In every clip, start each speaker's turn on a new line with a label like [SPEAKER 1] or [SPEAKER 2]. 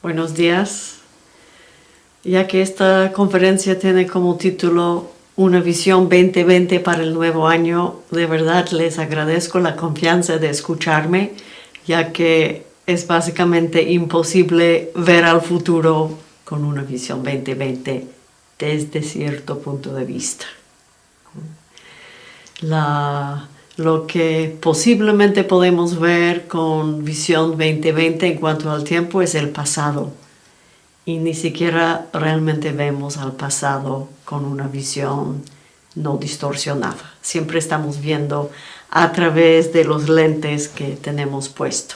[SPEAKER 1] Buenos días. Ya que esta conferencia tiene como título Una visión 2020 para el nuevo año, de verdad les agradezco la confianza de escucharme, ya que es básicamente imposible ver al futuro con una visión 2020 desde cierto punto de vista. La, lo que posiblemente podemos ver con visión 2020 en cuanto al tiempo es el pasado y ni siquiera realmente vemos al pasado con una visión no distorsionada. Siempre estamos viendo a través de los lentes que tenemos puesto,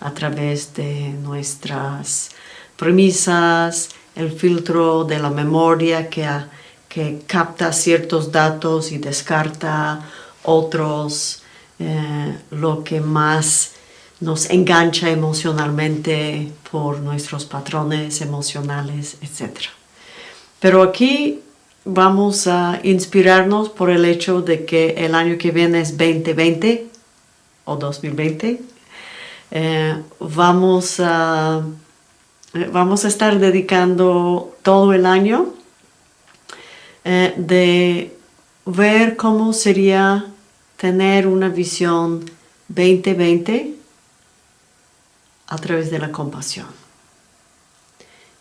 [SPEAKER 1] a través de nuestras premisas, el filtro de la memoria que, que capta ciertos datos y descarta otros, eh, lo que más nos engancha emocionalmente por nuestros patrones emocionales, etc. Pero aquí vamos a inspirarnos por el hecho de que el año que viene es 2020 o 2020. Eh, vamos, a, eh, vamos a estar dedicando todo el año de ver cómo sería tener una visión 2020 a través de la compasión.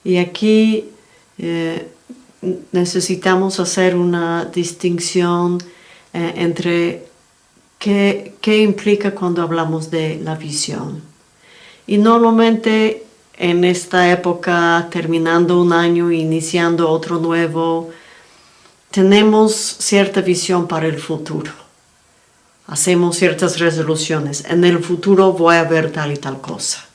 [SPEAKER 1] Y aquí eh, necesitamos hacer una distinción eh, entre qué, qué implica cuando hablamos de la visión. Y normalmente en esta época, terminando un año, iniciando otro nuevo, tenemos cierta visión para el futuro hacemos ciertas resoluciones, en el futuro voy a ver tal y tal cosa.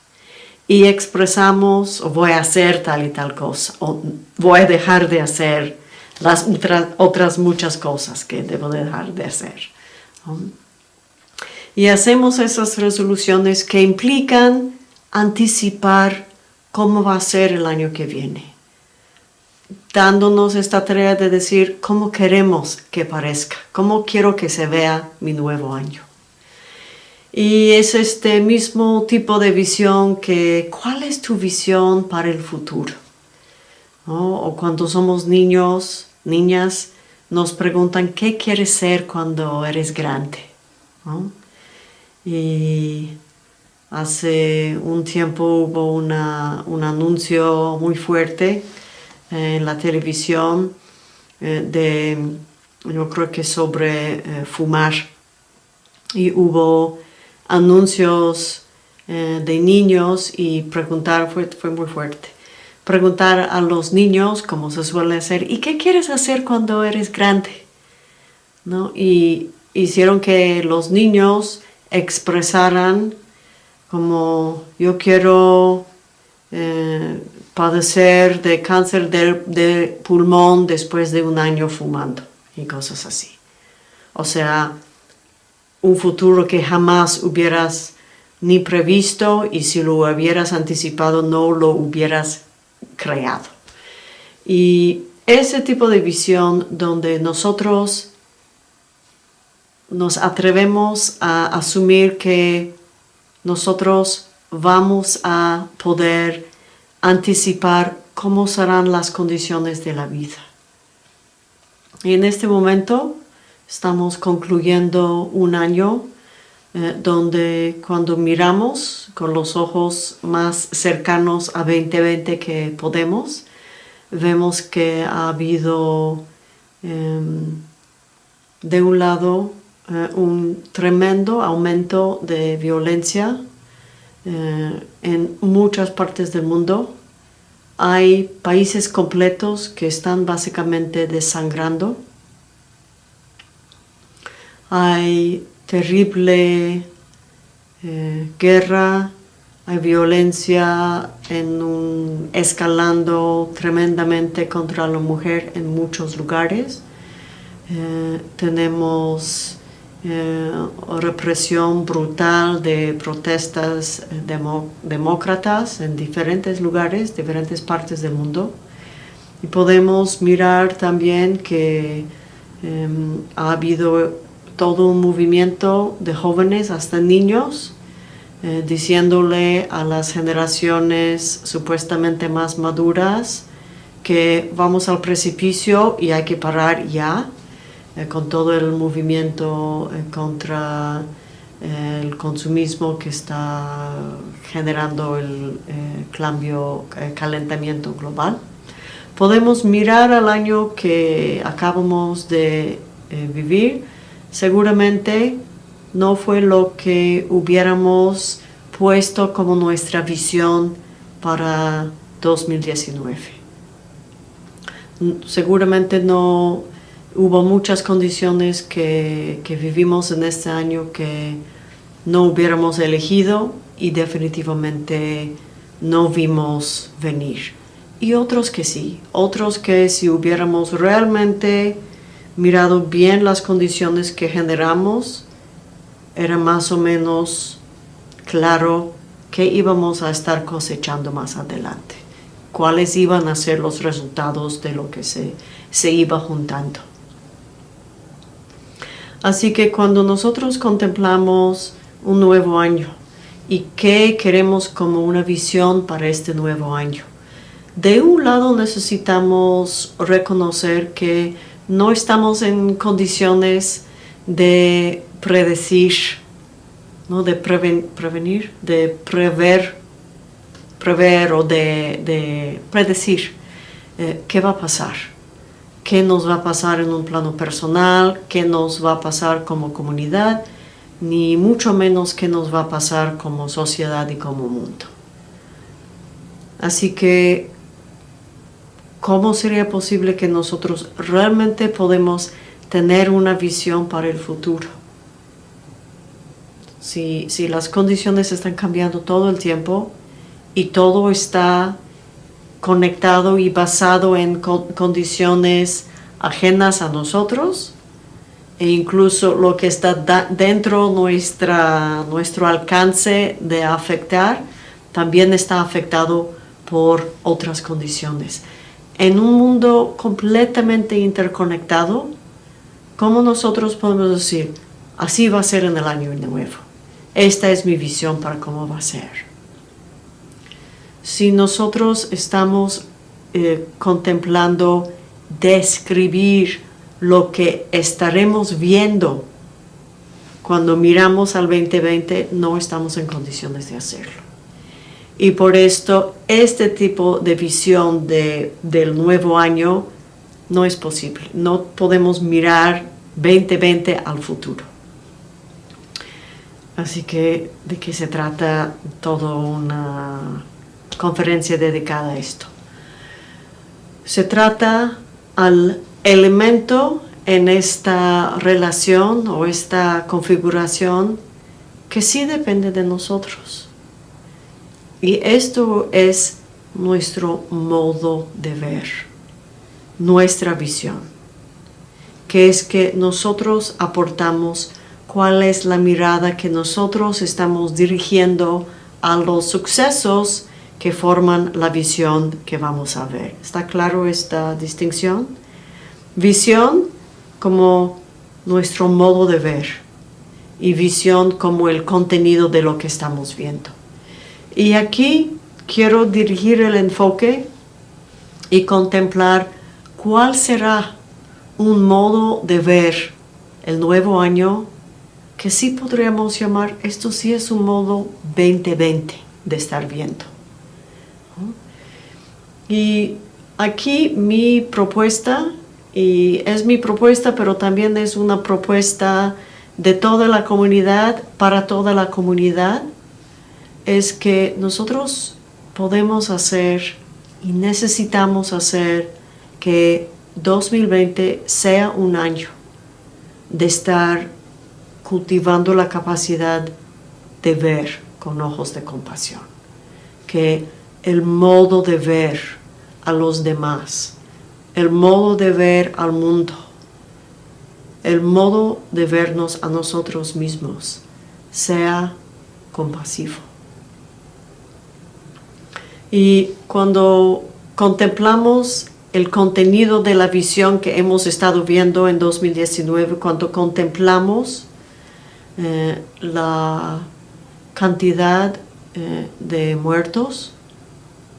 [SPEAKER 1] Y expresamos, voy a hacer tal y tal cosa, o voy a dejar de hacer las otras muchas cosas que debo dejar de hacer. Y hacemos esas resoluciones que implican anticipar cómo va a ser el año que viene dándonos esta tarea de decir cómo queremos que parezca, cómo quiero que se vea mi nuevo año. Y es este mismo tipo de visión que, ¿cuál es tu visión para el futuro? O cuando somos niños, niñas, nos preguntan, ¿qué quieres ser cuando eres grande? Y hace un tiempo hubo una, un anuncio muy fuerte en la televisión eh, de, yo creo que sobre eh, fumar. Y hubo anuncios eh, de niños y preguntar, fue, fue muy fuerte, preguntar a los niños, como se suele hacer, ¿y qué quieres hacer cuando eres grande? ¿No? Y hicieron que los niños expresaran como yo quiero padecer de cáncer de, pulmón después de un año fumando y cosas así. O sea, un futuro que jamás hubieras ni previsto y si lo hubieras anticipado no lo hubieras creado. Y ese tipo de visión donde nosotros nos atrevemos a asumir que nosotros vamos a poder anticipar cómo serán las condiciones de la vida. Y en este momento estamos concluyendo un año eh, donde cuando miramos con los ojos más cercanos a 2020 que podemos, vemos que ha habido em, de un lado eh, un tremendo aumento de violencia eh, en muchas partes del mundo. Hay países completos que están básicamente desangrando. Hay terrible eh, guerra, hay violencia en un, escalando tremendamente contra la mujer en muchos lugares. Eh, tenemos eh, represión brutal de protestas demócratas en diferentes lugares, diferentes partes del mundo. Y podemos mirar también que em, ha habido todo un movimiento de jóvenes hasta niños eh, diciéndole a las generaciones supuestamente más maduras que vamos al precipicio y hay que parar ya eh, con todo el movimiento eh, contra el consumismo que está generando el cambio, calentamiento global. Podemos mirar al año que acabamos de vivir, seguramente no fue lo que hubiéramos puesto como nuestra visión para 2019. Seguramente no hubo muchas condiciones que, que vivimos en este año que no hubiéramos elegido y definitivamente no vimos venir. Y otros que sí, otros que si hubiéramos realmente mirado bien las condiciones que generamos, era más o menos claro qué íbamos a estar cosechando más adelante, cuáles iban a ser los resultados de lo que se, se iba juntando. Así que cuando nosotros contemplamos un nuevo año y qué queremos como una visión para este nuevo año, de un lado necesitamos reconocer que no estamos en condiciones de predecir, ¿no? de prevenir, de prever, prever o de, predecir eh, qué va a pasar, qué nos va a pasar en un plano personal, qué nos va a pasar como comunidad, ni mucho menos qué nos va a pasar como sociedad y como mundo. Así que, ¿cómo sería posible que nosotros realmente podemos tener una visión para el futuro? si, las condiciones están cambiando todo el tiempo y todo está conectado y basado en condiciones ajenas a nosotros e incluso lo que está dentro nuestra, nuestro alcance de afectar también está afectado por otras condiciones. En un mundo completamente interconectado, ¿cómo nosotros podemos decir, así va a ser en el año nuevo? Esta es mi visión para cómo va a ser. Si nosotros estamos eh, contemplando describir lo que estaremos viendo cuando miramos al 2020, no estamos en condiciones de hacerlo. Y por esto, este tipo de visión del nuevo año no es posible. No podemos mirar 2020 al futuro. Así que, ¿de qué se trata toda una conferencia dedicada a esto? Se trata al elemento en esta relación o esta configuración que sí depende de nosotros. Y esto es nuestro modo de ver, nuestra visión, que es que nosotros aportamos cuál es la mirada que nosotros estamos dirigiendo a los sucesos que forman la visión que vamos a ver. ¿Está claro esta distinción? Visión como nuestro modo de ver y visión como el contenido de lo que estamos viendo. Y aquí quiero dirigir el enfoque y contemplar cuál será un modo de ver el nuevo año que sí podríamos llamar, esto sí es un modo 2020 de estar viendo. Y aquí mi propuesta, y es mi propuesta, pero también es una propuesta de toda la comunidad, para toda la comunidad, es que nosotros podemos hacer y necesitamos hacer que 2020 sea un año de estar cultivando la capacidad de ver con ojos de compasión, que el modo de ver a los demás, el modo de ver al mundo, el modo de vernos a nosotros mismos sea compasivo. Y cuando contemplamos el contenido de la visión que hemos estado viendo en 2019, cuando contemplamos eh, la cantidad eh, de muertos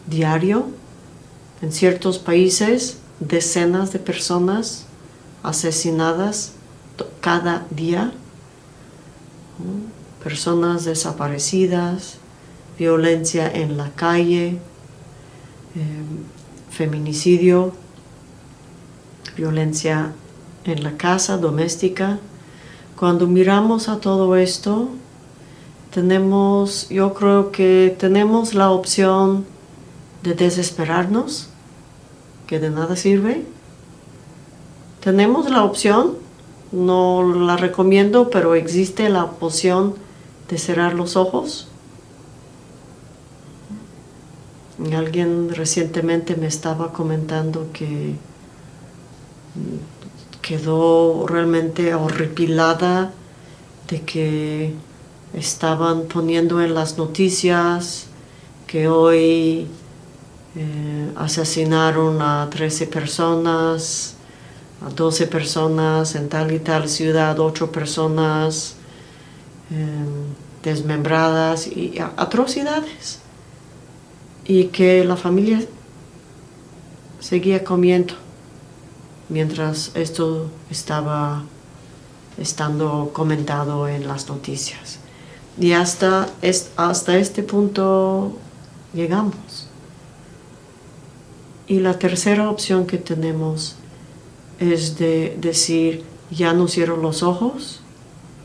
[SPEAKER 1] diario. En ciertos países, decenas de personas asesinadas cada día. Personas desaparecidas, violencia en la calle, em, feminicidio, violencia en la casa doméstica. Cuando miramos a todo esto, tenemos, yo creo que tenemos la opción de desesperarnos, que de nada sirve. Tenemos la opción, no la recomiendo, pero existe la opción de cerrar los ojos. Alguien recientemente me estaba comentando que quedó realmente horripilada de que estaban poniendo en las noticias que hoy eh, asesinaron a 13 personas, a 12 personas en tal y tal ciudad, 8 personas em, desmembradas y atrocidades. Y que la familia seguía comiendo mientras esto estaba estando comentado en las noticias. Y hasta, hasta este punto llegamos. Y la tercera opción que tenemos es de decir, ya no cierro los ojos,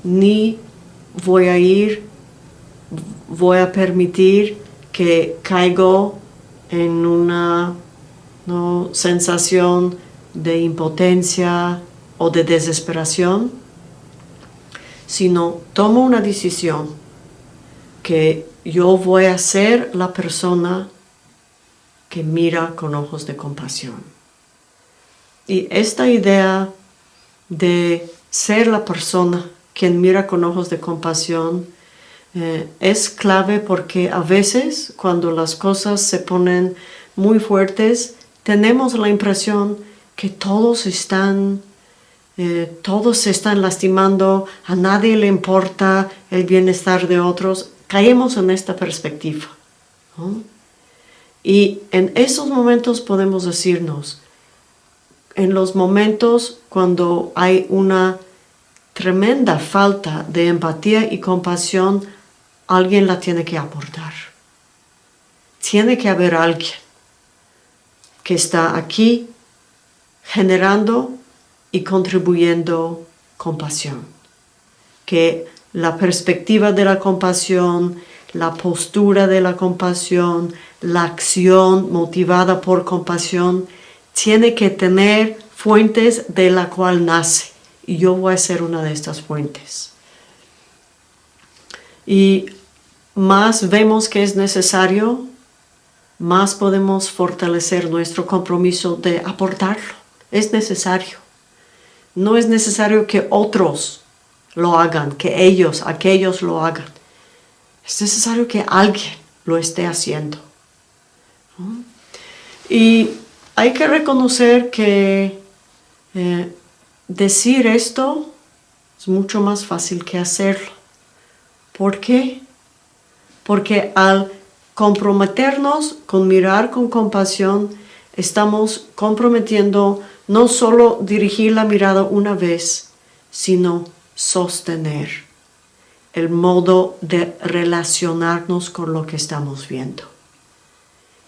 [SPEAKER 1] ni voy a ir, voy a permitir que caigo en una sensación de impotencia o de desesperación, sino tomo una decisión que yo voy a ser la persona que mira con ojos de compasión. Y esta idea de ser la persona quien mira con ojos de compasión eh, es clave porque a veces cuando las cosas se ponen muy fuertes tenemos la impresión que todos están, eh, todos se están lastimando, a nadie le importa el bienestar de otros. Caemos en esta perspectiva. Y en esos momentos podemos decirnos, en los momentos cuando hay una tremenda falta de empatía y compasión, alguien la tiene que aportar. Tiene que haber alguien que está aquí generando y contribuyendo compasión. Que la perspectiva de la compasión, la postura de la compasión, la acción motivada por compasión, tiene que tener fuentes de la cual nace. Y yo voy a ser una de estas fuentes. Y más vemos que es necesario, más podemos fortalecer nuestro compromiso de aportarlo es necesario. No es necesario que otros lo hagan, que ellos, aquellos lo hagan. Es necesario que alguien lo esté haciendo. Y hay que reconocer que eh, decir esto es mucho más fácil que hacerlo. ¿Por qué? Porque al comprometernos con mirar con compasión, estamos comprometiendo no solo dirigir la mirada una vez, sino sostener el modo de relacionarnos con lo que estamos viendo.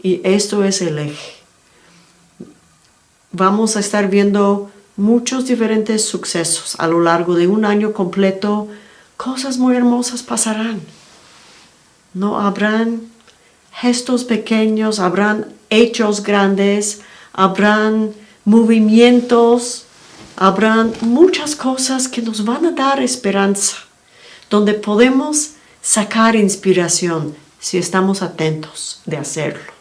[SPEAKER 1] Y esto es el eje. Vamos a estar viendo muchos diferentes sucesos a lo largo de un año completo. Cosas muy hermosas pasarán. No habrán gestos pequeños, habrán hechos grandes, habrán movimientos, habrán muchas cosas que nos van a dar esperanza, donde podemos sacar inspiración si estamos atentos de hacerlo.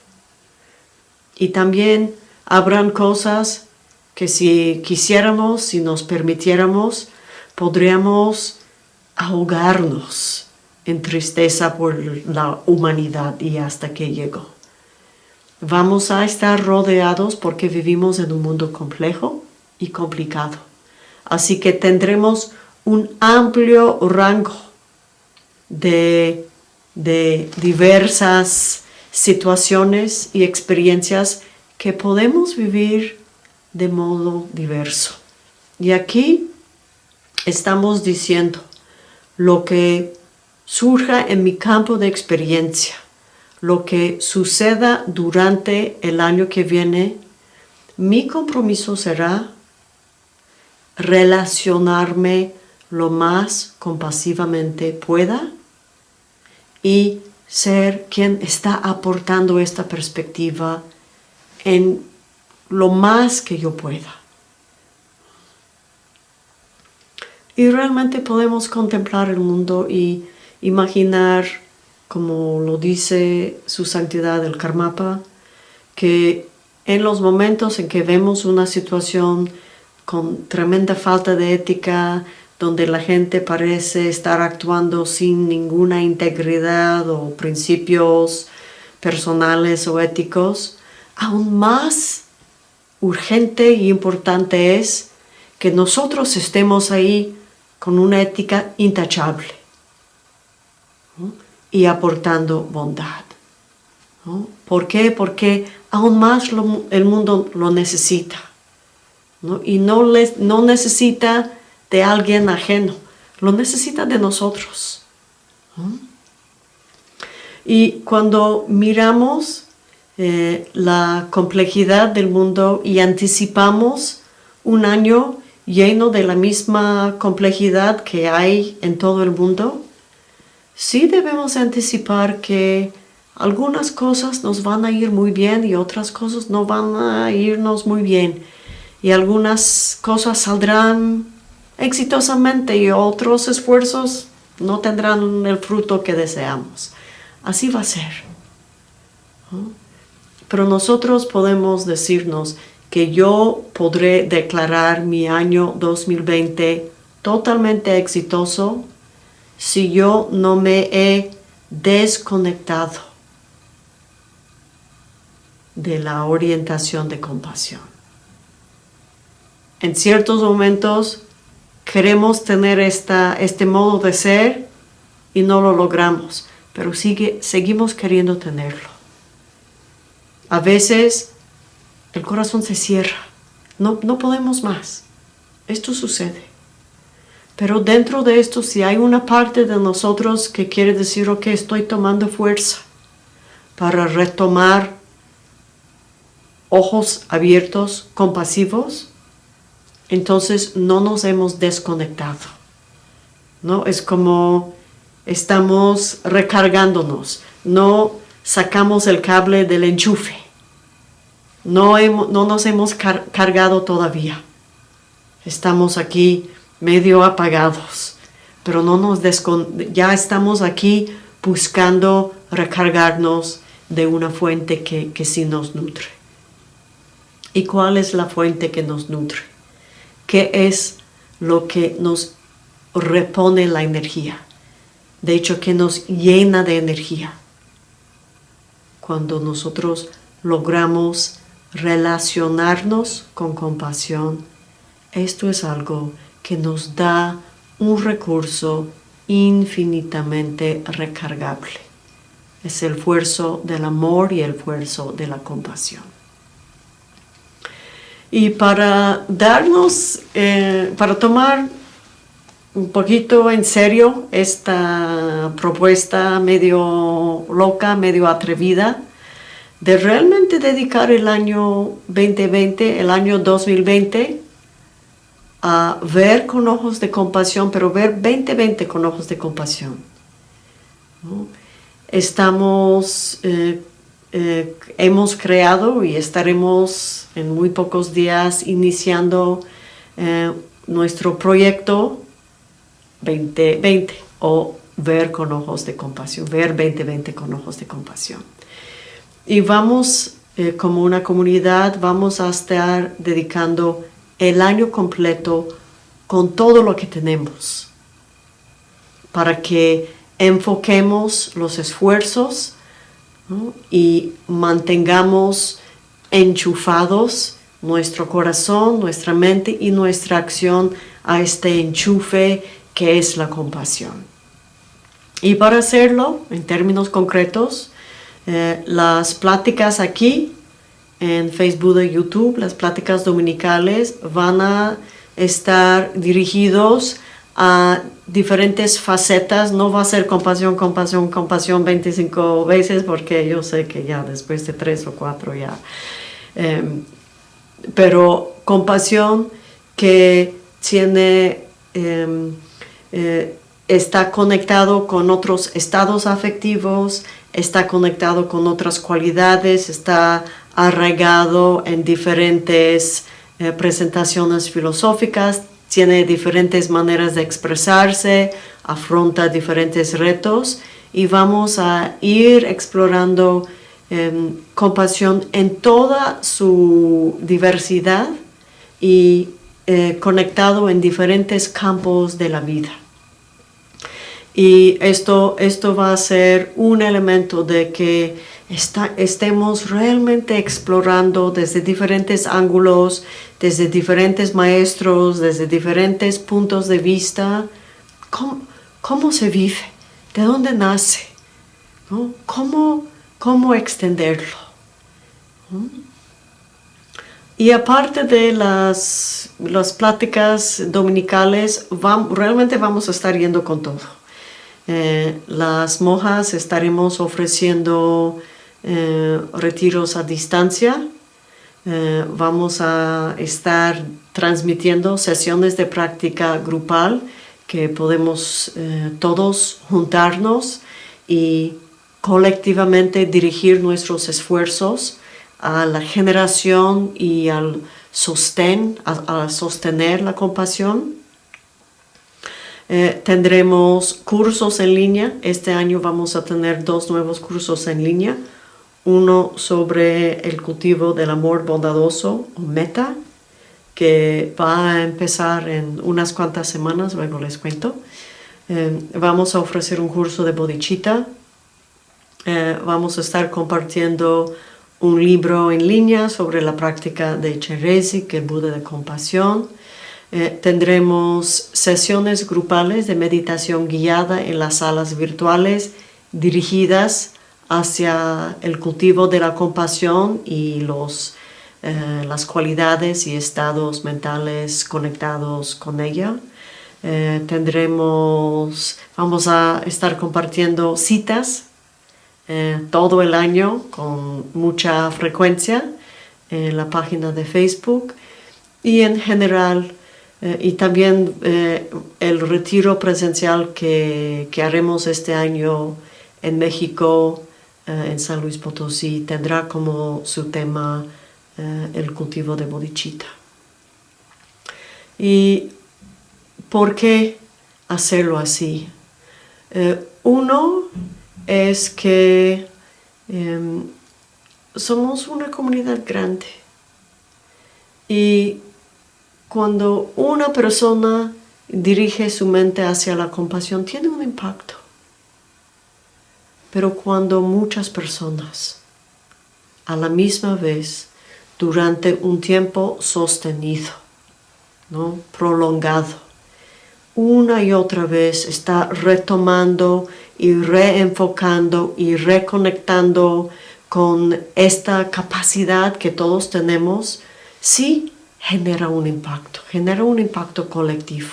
[SPEAKER 1] Y también habrán cosas que si quisiéramos, si nos permitiéramos, podríamos ahogarnos en tristeza por la humanidad y hasta que llegó. Vamos a estar rodeados porque vivimos en un mundo complejo y complicado. Así que tendremos un amplio rango de de diversas situaciones y experiencias que podemos vivir de modo diverso. Y aquí estamos diciendo lo que surja en mi campo de experiencia, lo que suceda durante el año que viene, mi compromiso será relacionarme lo más compasivamente pueda y ser quien está aportando esta perspectiva en lo más que yo pueda. Y realmente podemos contemplar el mundo y imaginar, como lo dice su santidad el Karmapa, que en los momentos en que vemos una situación con tremenda falta de ética, donde la gente parece estar actuando sin ninguna integridad o principios personales o éticos, aún más urgente y importante es que nosotros estemos ahí con una ética intachable y aportando bondad. ¿Por qué? Porque aún más el mundo lo necesita. Y no, no necesita de alguien ajeno, lo necesita de nosotros. Y cuando miramos eh, la complejidad del mundo y anticipamos un año lleno de la misma complejidad que hay en todo el mundo, sí debemos anticipar que algunas cosas nos van a ir muy bien y otras cosas no van a irnos muy bien. Y algunas cosas saldrán exitosamente y otros esfuerzos no tendrán el fruto que deseamos. Así va a ser. Pero nosotros podemos decirnos que yo podré declarar mi año 2020 totalmente exitoso si yo no me he desconectado de la orientación de compasión. En ciertos momentos queremos tener esta, este modo de ser y no lo logramos, pero sigue, seguimos queriendo tenerlo. A veces el corazón se cierra, no, no podemos más. Esto sucede. Pero dentro de esto, si hay una parte de nosotros que quiere decir, ok, estoy tomando fuerza para retomar ojos abiertos, compasivos, entonces no nos hemos desconectado. ¿no? Es como estamos recargándonos, no sacamos el cable del enchufe, no, no nos hemos cargado todavía. Estamos aquí medio apagados, pero no nos ya estamos aquí buscando recargarnos de una fuente que, que sí nos nutre. ¿Y cuál es la fuente que nos nutre? ¿Qué es lo que nos repone la energía? De hecho, que nos llena de energía. Cuando nosotros logramos relacionarnos con compasión, esto es algo que nos da un recurso infinitamente recargable. Es el esfuerzo del amor y el esfuerzo de la compasión. Y para darnos, eh, para tomar un poquito en serio esta propuesta medio loca, medio atrevida, de realmente dedicar el año 2020, el año 2020, a ver con ojos de compasión, pero ver 2020 con ojos de compasión. Estamos, eh, eh, hemos creado y estaremos en muy pocos días iniciando eh, nuestro proyecto 2020 o ver con ojos de compasión, ver 2020 con ojos de compasión. Y vamos, como una comunidad, vamos a estar dedicando el año completo con todo lo que tenemos para que enfoquemos los esfuerzos y mantengamos enchufados nuestro corazón, nuestra mente y nuestra acción a este enchufe que es la compasión. Y para hacerlo, en términos concretos, eh, las pláticas aquí en Facebook y YouTube, las pláticas dominicales van a estar dirigidos a diferentes facetas, no va a ser compasión, compasión, compasión 25 veces porque yo sé que ya después de tres o cuatro ya. Em, pero compasión que tiene, em, eh, está conectado con otros estados afectivos, está conectado con otras cualidades, está arraigado en diferentes eh, presentaciones filosóficas, tiene diferentes maneras de expresarse, afronta diferentes retos y vamos a ir explorando em, compasión en toda su diversidad y eh, conectado en diferentes campos de la vida. Y esto, esto va a ser un elemento de que estemos realmente explorando desde diferentes ángulos, desde diferentes maestros, desde diferentes puntos de vista, cómo, se vive, de dónde nace, ¿Cómo, cómo extenderlo. Y aparte de las, las pláticas dominicales, realmente vamos a estar yendo con todo. Eh, las monjas estaremos ofreciendo eh, retiros a distancia. Eh, vamos a estar transmitiendo sesiones de práctica grupal que podemos eh, todos juntarnos y colectivamente dirigir nuestros esfuerzos a la generación y al sostén, a, sostener la compasión. tendremos cursos en línea. Este año vamos a tener dos nuevos cursos en línea uno sobre el cultivo del amor bondadoso o meta, que va a empezar en unas cuantas semanas, luego les cuento. Eh, vamos a ofrecer un curso de bodhicitta. Eh, vamos a estar compartiendo un libro en línea sobre la práctica de Cheresi, que es Buda de compasión. Eh, tendremos sesiones grupales de meditación guiada en las salas virtuales dirigidas hacia el cultivo de la compasión y los, eh, las cualidades y estados mentales conectados con ella. Eh, tendremos, vamos a estar compartiendo citas eh, todo el año con mucha frecuencia en la página de Facebook y en general y también el retiro presencial que, que haremos este año en México en San Luis Potosí tendrá como su tema eh, el cultivo de bodhicitta. ¿Y por qué hacerlo así? Eh, uno es que em, somos una comunidad grande y cuando una persona dirige su mente hacia la compasión tiene un impacto pero cuando muchas personas a la misma vez durante un tiempo sostenido, ¿no? prolongado, una y otra vez está retomando y reenfocando y reconectando con esta capacidad que todos tenemos, sí genera un impacto, genera un impacto colectivo.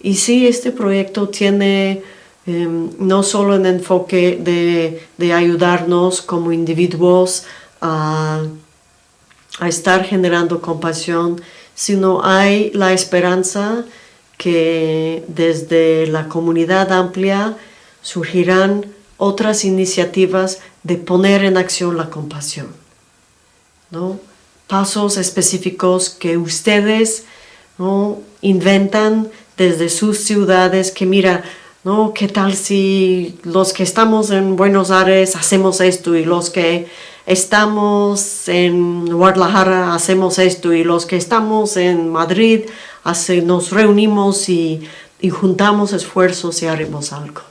[SPEAKER 1] Y sí, este proyecto tiene Em, no solo en enfoque de, ayudarnos como individuos a, estar generando compasión, sino hay la esperanza que desde la comunidad amplia surgirán otras iniciativas de poner en acción la compasión. ¿no? Pasos específicos que ustedes ¿no? inventan desde sus ciudades, que mira, ¿no? ¿Qué tal si los que estamos en Buenos Aires hacemos esto y los que estamos en Guadalajara hacemos esto y los que estamos en Madrid nos reunimos y, juntamos esfuerzos y haremos algo?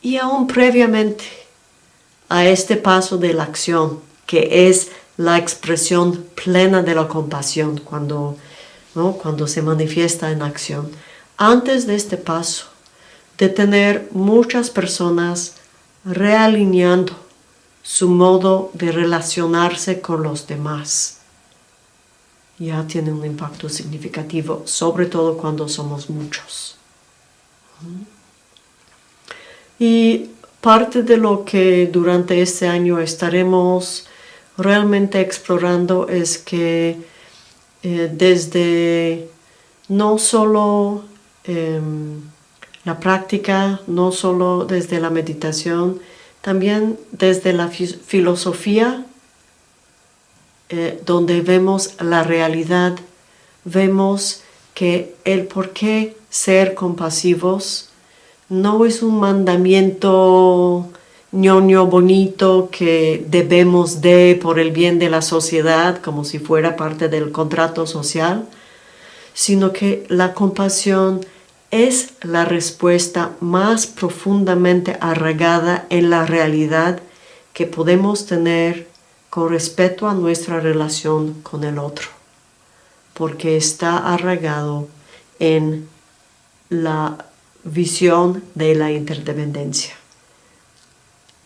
[SPEAKER 1] Y aún previamente a este paso de la acción, que es la expresión plena de la compasión cuando, cuando se manifiesta en acción, antes de este paso, de tener muchas personas realineando su modo de relacionarse con los demás. Ya tiene un impacto significativo, sobre todo cuando somos muchos. Y parte de lo que durante este año estaremos realmente explorando es que eh, desde no solo em, la práctica, no solo desde la meditación, también desde la filosofía, eh, donde vemos la realidad, vemos que el por qué ser compasivos no es un mandamiento ñoño bonito que debemos de por el bien de la sociedad, como si fuera parte del contrato social, sino que la compasión es la respuesta más profundamente arraigada en la realidad que podemos tener con respecto a nuestra relación con el otro, porque está arraigado en la visión de la interdependencia.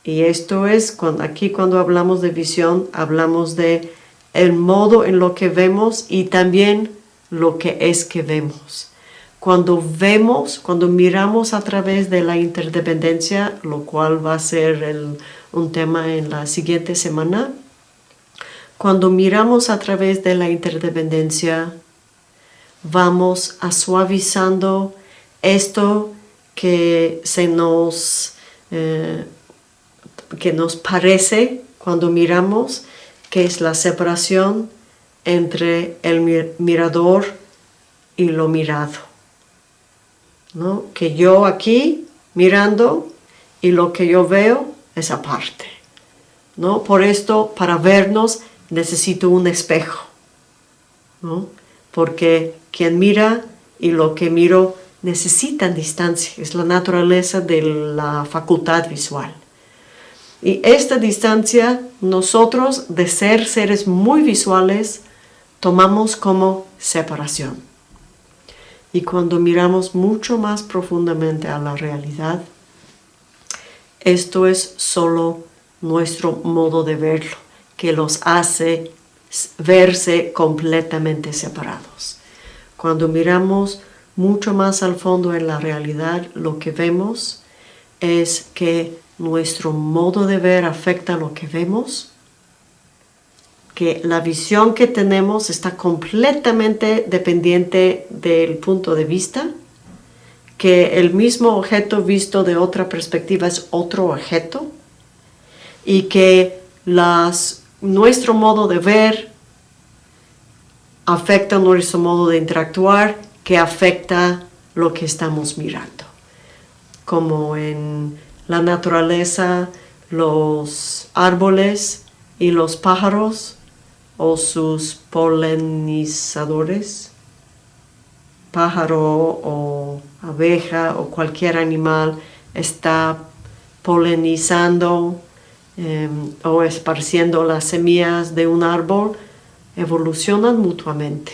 [SPEAKER 1] Y esto es, cuando, aquí cuando hablamos de visión, hablamos de el modo en lo que vemos y también lo que es que vemos cuando vemos, cuando miramos a través de la interdependencia, lo cual va a ser un tema en la siguiente semana, cuando miramos a través de la interdependencia, vamos a suavizando esto que se nos, eh, que nos parece cuando miramos, que es la separación entre el mirador y lo mirado que yo aquí mirando y lo que yo veo es aparte. ¿no? Por esto, para vernos, necesito un espejo. Porque quien mira y lo que miro necesitan distancia. Es la naturaleza de la facultad visual. Y esta distancia, nosotros, de ser seres muy visuales, tomamos como separación. Y cuando miramos mucho más profundamente a la realidad, esto es solo nuestro modo de verlo, que los hace verse completamente separados. Cuando miramos mucho más al fondo en la realidad, lo que vemos es que nuestro modo de ver afecta lo que vemos que la visión que tenemos está completamente dependiente del punto de vista, que el mismo objeto visto de otra perspectiva es otro objeto y que nuestro modo de ver afecta nuestro modo de interactuar que afecta lo que estamos mirando. Como en la naturaleza, los árboles y los pájaros o sus polinizadores, pájaro o abeja o cualquier animal está polinizando em, o esparciendo las semillas de un árbol, evolucionan mutuamente.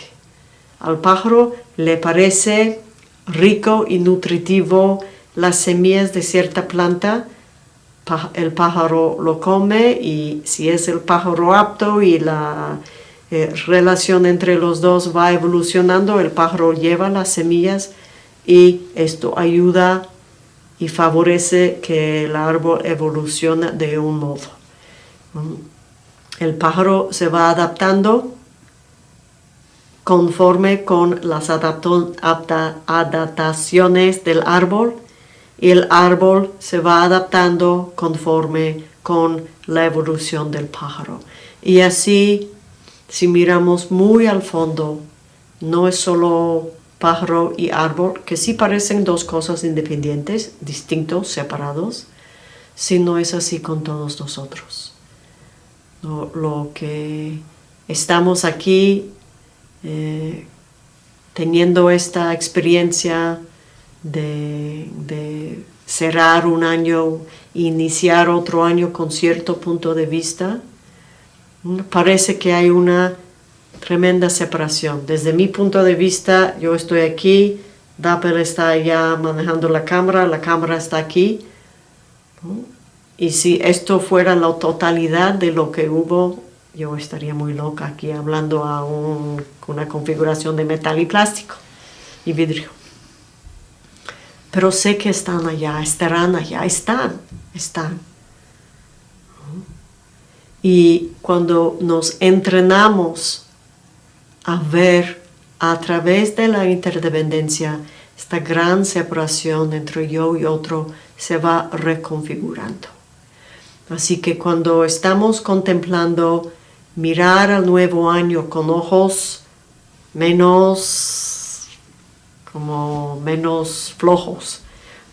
[SPEAKER 1] Al pájaro le parece rico y nutritivo las semillas de cierta planta el pájaro lo come y si es el pájaro apto y la eh, relación entre los dos va evolucionando, el pájaro lleva las semillas y esto ayuda y favorece que el árbol evolucione de un modo. El pájaro se va adaptando conforme con las adaptaciones del árbol y el árbol se va adaptando conforme con la evolución del pájaro. Y así, si miramos muy al fondo, no es solo pájaro y árbol, que sí parecen dos cosas independientes, distintos, separados, sino es así con todos nosotros. Lo, que estamos aquí eh, teniendo esta experiencia de, cerrar un año e iniciar otro año con cierto punto de vista, parece que hay una tremenda separación. Desde mi punto de vista, yo estoy aquí Dapper está allá manejando la cámara, la cámara está aquí. Y si esto fuera la totalidad de lo que hubo, yo estaría muy loca aquí hablando a una configuración de metal y plástico y vidrio. Pero sé que están allá, estarán allá, están, están. Y cuando nos entrenamos a ver a través de la interdependencia, esta gran separación entre yo y otro se va reconfigurando. Así que cuando estamos contemplando mirar al nuevo año con ojos menos, como menos flojos,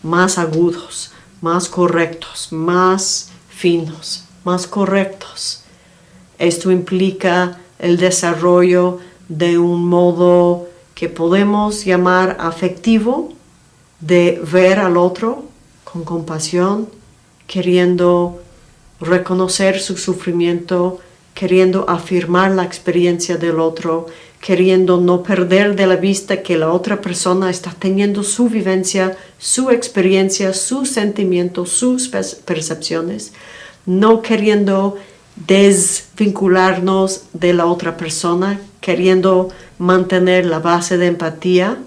[SPEAKER 1] más agudos, más correctos, más finos, más correctos. Esto implica el desarrollo de un modo que podemos llamar afectivo, de ver al otro con compasión, queriendo reconocer su sufrimiento, queriendo afirmar la experiencia del otro, queriendo no perder de la vista que la otra persona está teniendo su vivencia, su experiencia, sus sentimientos, sus percepciones, no queriendo desvincularnos de la otra persona, queriendo mantener la base de empatía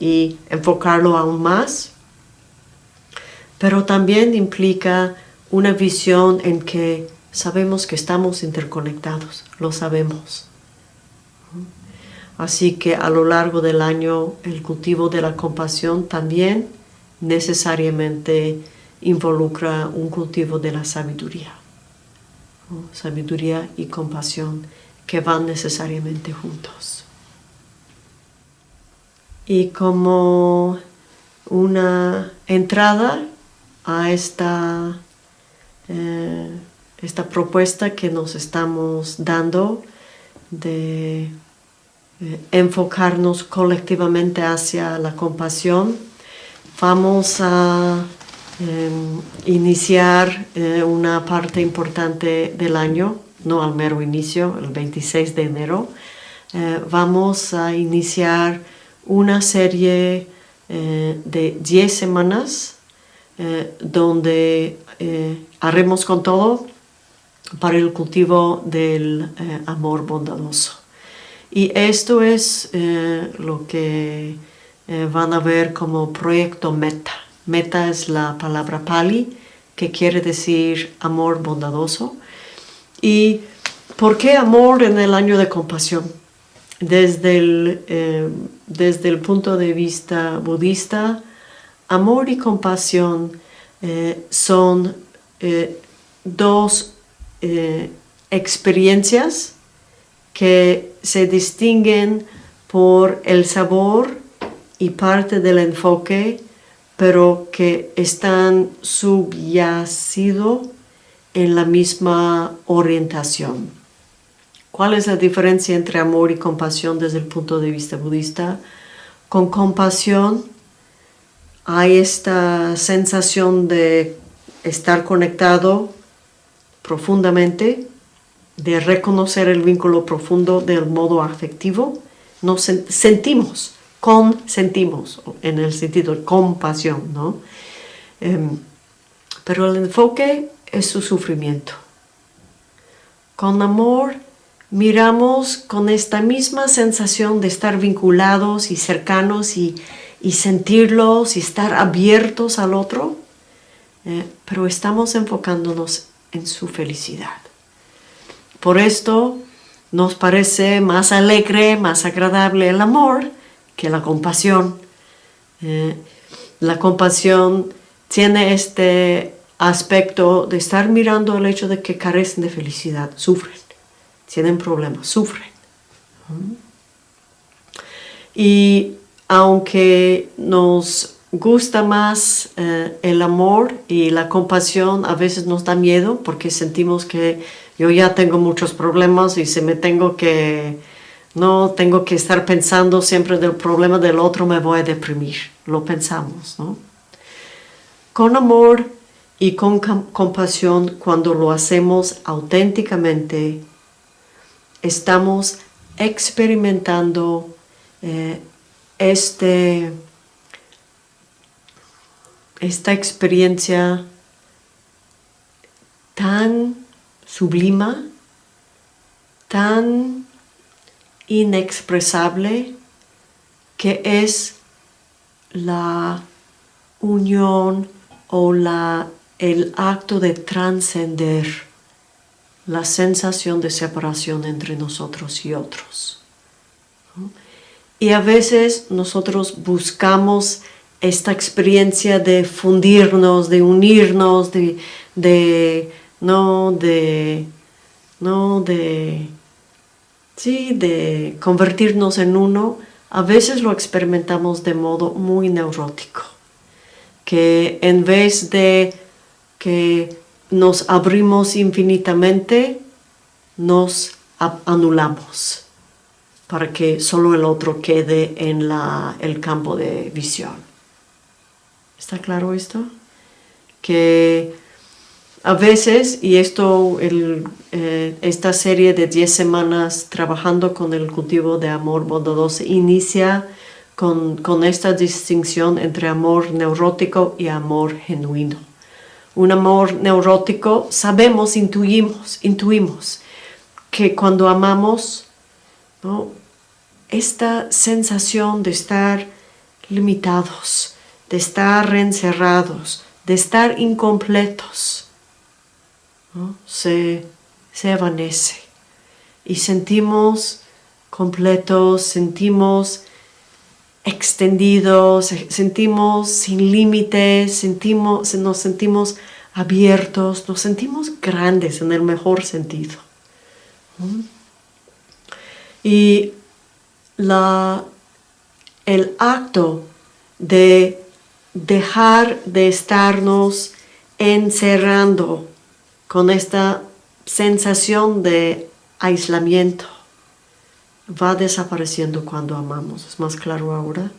[SPEAKER 1] y enfocarlo aún más. Pero también implica una visión en que sabemos que estamos interconectados, lo sabemos. Así que a lo largo del año el cultivo de la compasión también necesariamente involucra un cultivo de la sabiduría. Sabiduría y compasión que van necesariamente juntos. Y como una entrada a esta, eh, esta propuesta que nos estamos dando de enfocarnos colectivamente hacia la compasión, vamos a em, iniciar eh, una parte importante del año no al mero inicio, el 26 de enero, eh, vamos a iniciar una serie eh, de 10 semanas donde haremos con todo para el cultivo del amor bondadoso. Y esto es lo que van a ver como proyecto meta. Meta es la palabra pali que quiere decir amor bondadoso ¿Y por qué amor en el año de compasión? Desde el, eh, desde el punto de vista budista, amor y compasión eh, son eh, dos experiencias que se distinguen por el sabor y parte del enfoque, pero que están subyacidos en la misma orientación. ¿Cuál es la diferencia entre amor y compasión desde el punto de vista budista? Con compasión hay esta sensación de estar conectado profundamente, de reconocer el vínculo profundo del modo afectivo. Nos sentimos, consentimos, en el sentido de compasión, ¿no? Em, pero el enfoque es su sufrimiento. Con amor miramos con esta misma sensación de estar vinculados y cercanos y, sentirlos y estar abiertos al otro, eh, pero estamos enfocándonos en su felicidad. Por esto nos parece más alegre, más agradable el amor que la compasión. Eh, la compasión tiene este aspecto de estar mirando el hecho de que carecen de felicidad, sufren, tienen problemas, sufren. Y aunque nos gusta más eh, el amor y la compasión, a veces nos da miedo porque sentimos que yo ya tengo muchos problemas y si me tengo que, no tengo que estar pensando siempre del problema del otro, me voy a deprimir. Lo pensamos, ¿no? Con amor y con compasión cuando lo hacemos auténticamente, estamos experimentando eh, este, esta experiencia tan sublima, tan inexpresable, que es la unión o la, el acto de trascender la sensación de separación entre nosotros y otros. Y a veces nosotros buscamos esta experiencia de fundirnos, de unirnos, de, de no de, no de, sí, de convertirnos en uno, a veces lo experimentamos de modo muy neurótico, que en vez de que nos abrimos infinitamente, nos anulamos para que solo el otro quede en la, el campo de visión. ¿Está claro esto? Que a veces, y esto, eh, esta serie de 10 semanas trabajando con el cultivo de amor bondadoso inicia con, esta distinción entre amor neurótico y amor genuino. Un amor neurótico, sabemos, intuimos, intuimos que cuando amamos, ¿no? esta sensación de estar limitados, de estar encerrados, de estar incompletos, se, se evanece y sentimos completos, sentimos extendidos, sentimos sin límites, sentimos, nos sentimos abiertos, nos sentimos grandes en el mejor sentido. Y la, el acto de dejar de estarnos encerrando con esta sensación de aislamiento va desapareciendo cuando amamos. ¿Es más claro ahora?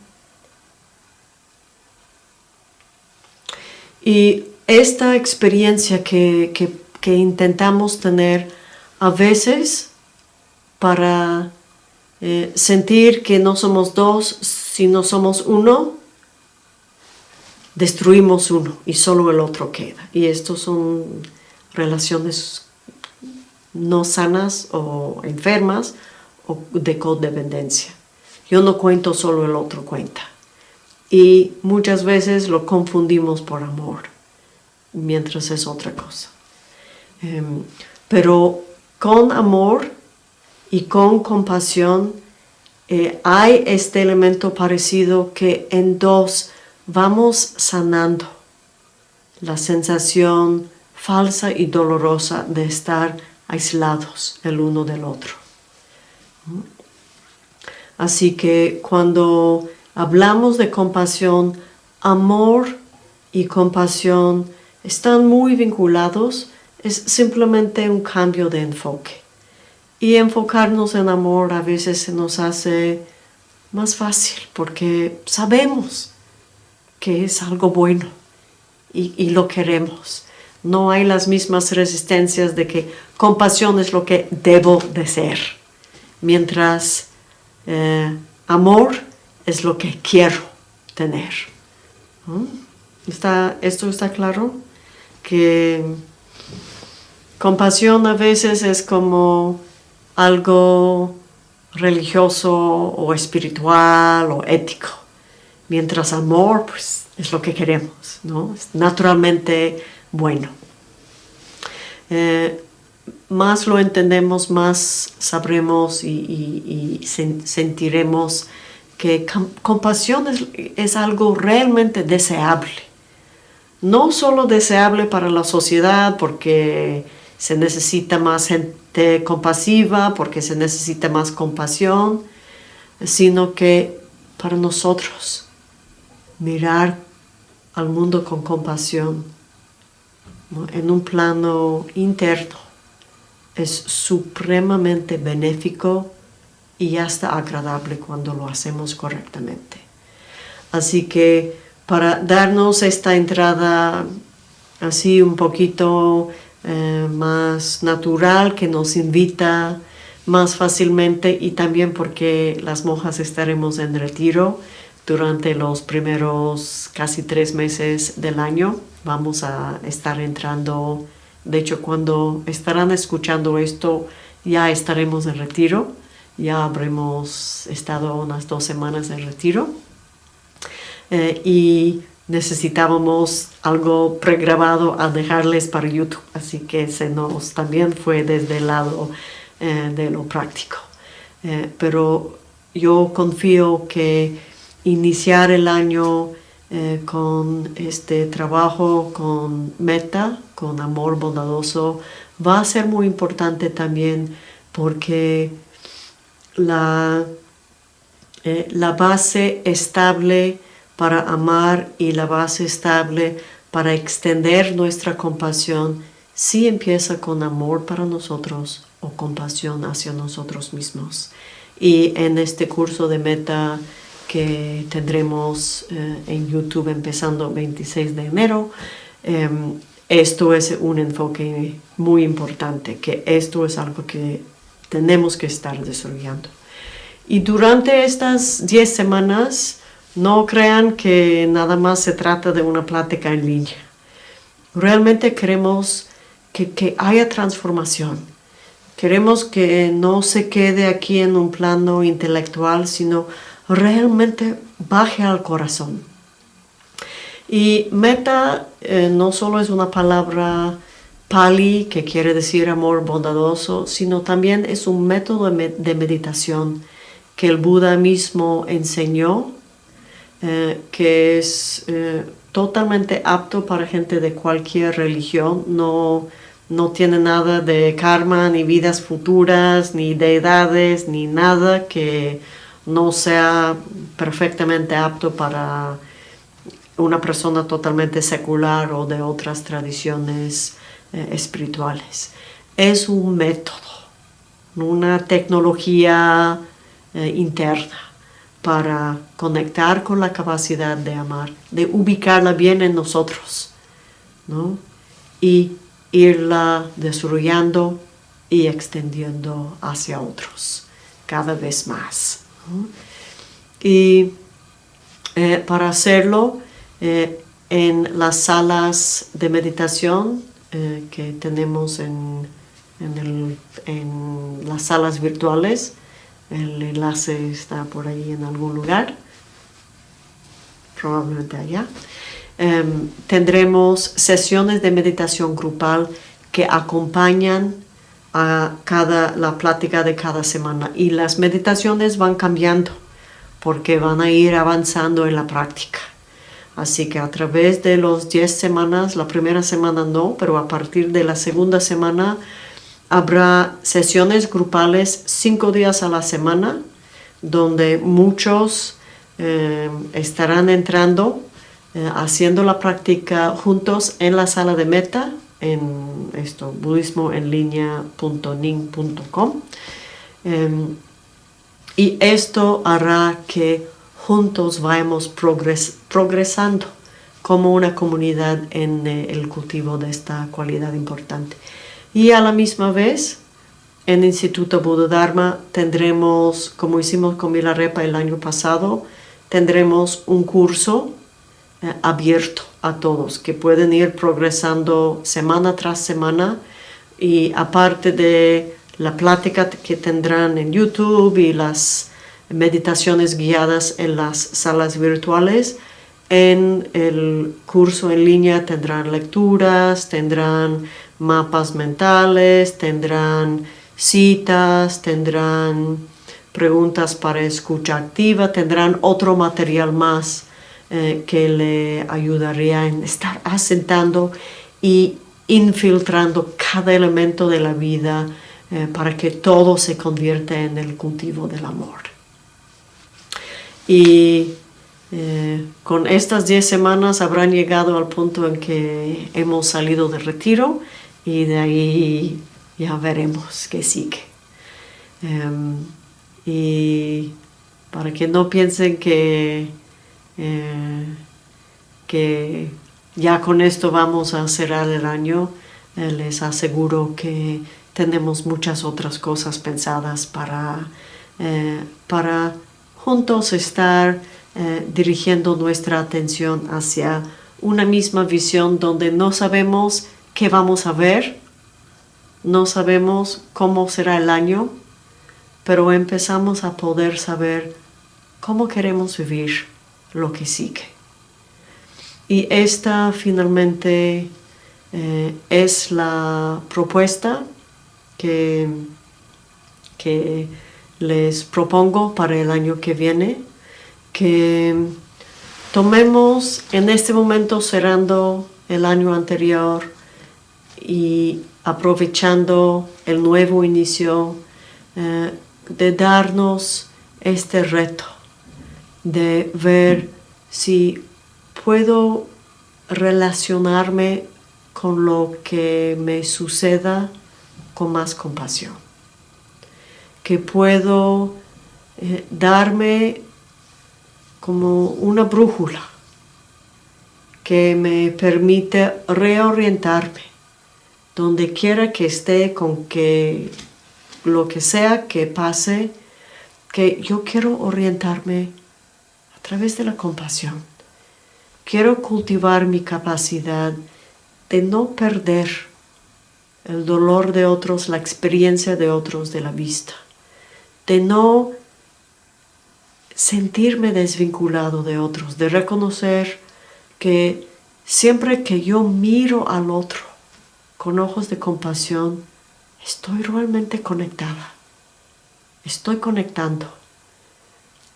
[SPEAKER 1] Y esta experiencia que, que intentamos tener a veces para eh, sentir que no somos dos, sino somos uno, destruimos uno y solo el otro queda. Y estos son relaciones no sanas o enfermas o de codependencia. Yo no cuento, solo el otro cuenta. Y muchas veces lo confundimos por amor, mientras es otra cosa. Em, pero con amor y con compasión eh, hay este elemento parecido que en dos vamos sanando la sensación falsa y dolorosa de estar aislados el uno del otro. Así que cuando hablamos de compasión, amor y compasión están muy vinculados, es simplemente un cambio de enfoque. Y enfocarnos en amor a veces se nos hace más fácil porque sabemos que es algo bueno y, lo queremos. No hay las mismas resistencias de que compasión es lo que debo de ser, mientras eh, amor es lo que quiero tener. ¿Está, ¿Esto está claro? Que compasión a veces es como algo religioso o espiritual o ético, mientras amor pues, es lo que queremos, ¿no? naturalmente bueno. Eh, más lo entendemos, más sabremos y, sentiremos que compasión es, es, algo realmente deseable. No solo deseable para la sociedad porque se necesita más gente compasiva porque se necesita más compasión, sino que para nosotros mirar al mundo con compasión en un plano interno es supremamente benéfico y hasta agradable cuando lo hacemos correctamente. Así que para darnos esta entrada así un poquito eh, más natural que nos invita más fácilmente y también porque las monjas estaremos en retiro durante los primeros casi tres meses del año. Vamos a estar entrando, de hecho cuando estarán escuchando esto ya estaremos en retiro, ya habremos estado unas dos semanas en retiro. Eh, y necesitábamos algo pregrabado a dejarles para YouTube, así que se nos también fue desde el lado eh, de lo práctico. Eh, pero yo confío que iniciar el año eh, con este trabajo, con meta, con amor bondadoso, va a ser muy importante también porque la, la base estable para amar y la base estable para extender nuestra compasión sí empieza con amor para nosotros o compasión hacia nosotros mismos. Y en este curso de meta que tendremos eh, en YouTube empezando 26 de enero, em, esto es un enfoque muy importante, que esto es algo que tenemos que estar desarrollando. Y durante estas 10 semanas, no crean que nada más se trata de una plática en línea. Realmente queremos que, que haya transformación Queremos que no se quede aquí en un plano intelectual, sino realmente baje al corazón. Y meta eh, no solo es una palabra pali que quiere decir amor bondadoso, sino también es un método de meditación que el Buda mismo enseñó, eh, que es eh, totalmente apto para gente de cualquier religión, no no tiene nada de karma, ni vidas futuras, ni deidades, ni nada que no sea perfectamente apto para una persona totalmente secular o de otras tradiciones eh, espirituales. Es un método, una tecnología eh, interna para conectar con la capacidad de amar, de ubicarla bien en nosotros, ¿no? Y irla desarrollando y extendiendo hacia otros cada vez más. Y eh, para hacerlo, eh, en las salas de meditación eh, que tenemos en, en, las salas virtuales, el enlace está por ahí en algún lugar, probablemente allá. Em, tendremos sesiones de meditación grupal que acompañan a cada, la plática de cada semana y las meditaciones van cambiando porque van a ir avanzando en la práctica. Así que a través de los 10 semanas, la primera semana no, pero a partir de la segunda semana habrá sesiones grupales cinco días a la semana donde muchos em, estarán entrando eh, haciendo la práctica juntos en la sala de meta en esto budismoenlinea.ning.com em, y esto hará que juntos vayamos progresando como una comunidad en eh, el cultivo de esta cualidad importante. Y a la misma vez, en Instituto Buda Dharma tendremos, como hicimos con Milarepa el año pasado, tendremos un curso eh, abierto a todos, que pueden ir progresando semana tras semana. Y aparte de la plática que tendrán en YouTube y las meditaciones guiadas en las salas virtuales, en el curso en línea tendrán lecturas, tendrán mapas mentales, tendrán citas, tendrán preguntas para escucha activa, tendrán otro material más eh, que le ayudaría en estar asentando y infiltrando cada elemento de la vida eh, para que todo se convierta en el cultivo del amor. Y eh, con estas 10 semanas habrán llegado al punto en que hemos salido de retiro y de ahí ya veremos qué sigue. Em, y para que no piensen que eh, que ya con esto vamos a cerrar el año. Eh, les aseguro que tenemos muchas otras cosas pensadas para, eh, para juntos estar dirigiendo nuestra atención hacia una misma visión donde no sabemos qué vamos a ver, no sabemos cómo será el año, pero empezamos a poder saber cómo queremos vivir lo que sigue. Y esta finalmente eh, es la propuesta que, que les propongo para el año que viene, que tomemos en este momento cerrando el año anterior y aprovechando el nuevo inicio eh, de darnos este reto de ver si puedo relacionarme con lo que me suceda con más compasión. Que puedo eh, darme como una brújula que me permite reorientarme donde quiera que esté con que lo que sea que pase, que yo quiero orientarme través de la compasión. Quiero cultivar mi capacidad de no perder el dolor de otros, la experiencia de otros de la vista, de no sentirme desvinculado de otros, de reconocer que siempre que yo miro al otro con ojos de compasión, estoy realmente conectada, estoy conectando.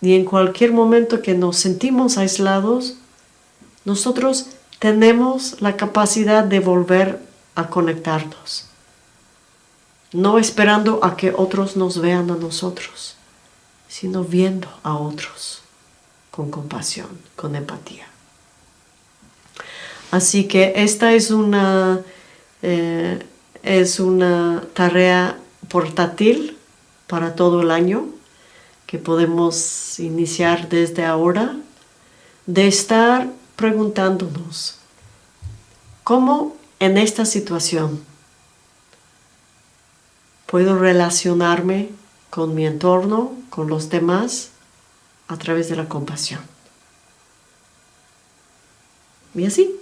[SPEAKER 1] Y en cualquier momento que nos sentimos aislados, nosotros tenemos la capacidad de volver a conectarnos, no esperando a que otros nos vean a nosotros, sino viendo a otros con compasión, con empatía. Así que esta es una, eh, es una tarea portátil para todo el año que podemos iniciar desde ahora, de estar preguntándonos, ¿cómo en esta situación puedo relacionarme con mi entorno, con los demás, a través de la compasión? Y así,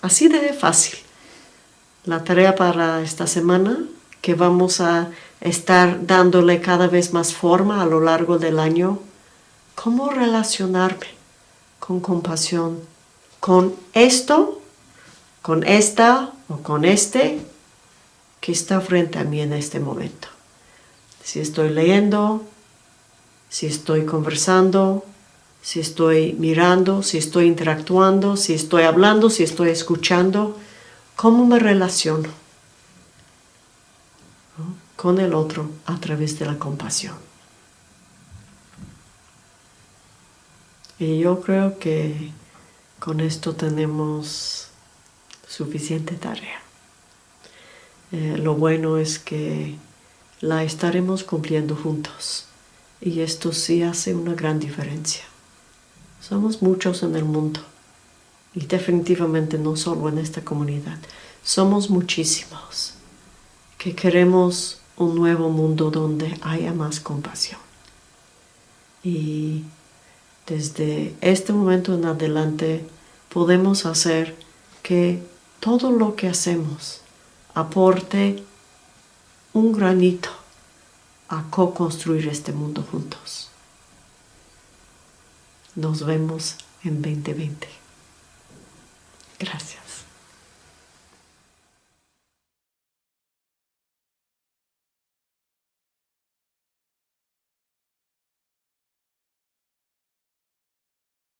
[SPEAKER 1] así de fácil. La tarea para esta semana, que vamos a estar dándole cada vez más forma a lo largo del año, cómo relacionarme con compasión con esto con esta o con este que está frente a mí en este momento. Si estoy leyendo, si estoy conversando, si estoy mirando, si estoy interactuando, si estoy hablando, si estoy escuchando, ¿cómo me relaciono con el otro a través de la compasión? Y yo creo que con esto tenemos suficiente tarea. Eh, lo bueno es que la estaremos cumpliendo juntos y esto sí hace una gran diferencia. Somos muchos en el mundo y definitivamente no solo en esta comunidad. Somos muchísimos que queremos un nuevo mundo donde haya más compasión. Y desde este momento en adelante podemos hacer que todo lo que hacemos aporte un granito a co-construir este mundo juntos. Nos vemos en 2020. Gracias.